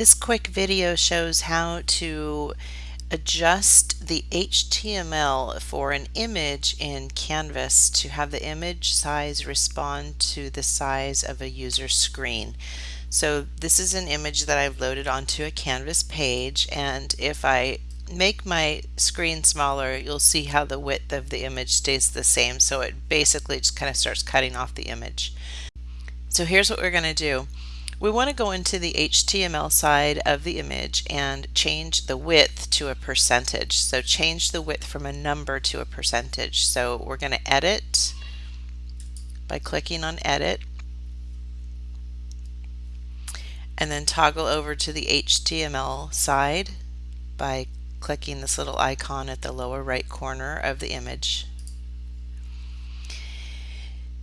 This quick video shows how to adjust the HTML for an image in Canvas to have the image size respond to the size of a user screen. So this is an image that I've loaded onto a Canvas page and if I make my screen smaller you'll see how the width of the image stays the same so it basically just kind of starts cutting off the image. So here's what we're going to do. We want to go into the HTML side of the image and change the width to a percentage. So change the width from a number to a percentage. So we're going to edit by clicking on edit and then toggle over to the HTML side by clicking this little icon at the lower right corner of the image.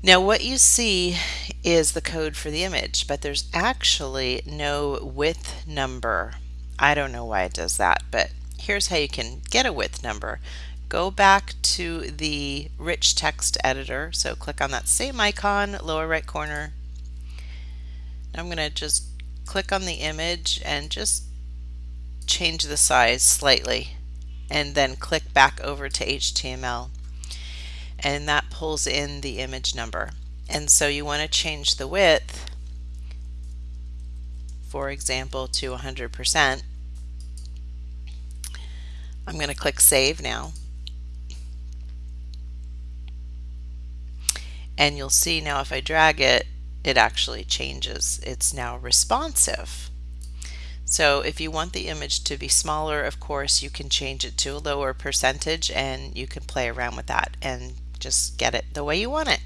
Now what you see is the code for the image, but there's actually no width number. I don't know why it does that, but here's how you can get a width number. Go back to the rich text editor, so click on that same icon, lower right corner. I'm going to just click on the image and just change the size slightly and then click back over to HTML and that pulls in the image number. And so you want to change the width, for example, to 100%. I'm going to click Save now. And you'll see now if I drag it, it actually changes. It's now responsive. So if you want the image to be smaller, of course, you can change it to a lower percentage and you can play around with that and just get it the way you want it.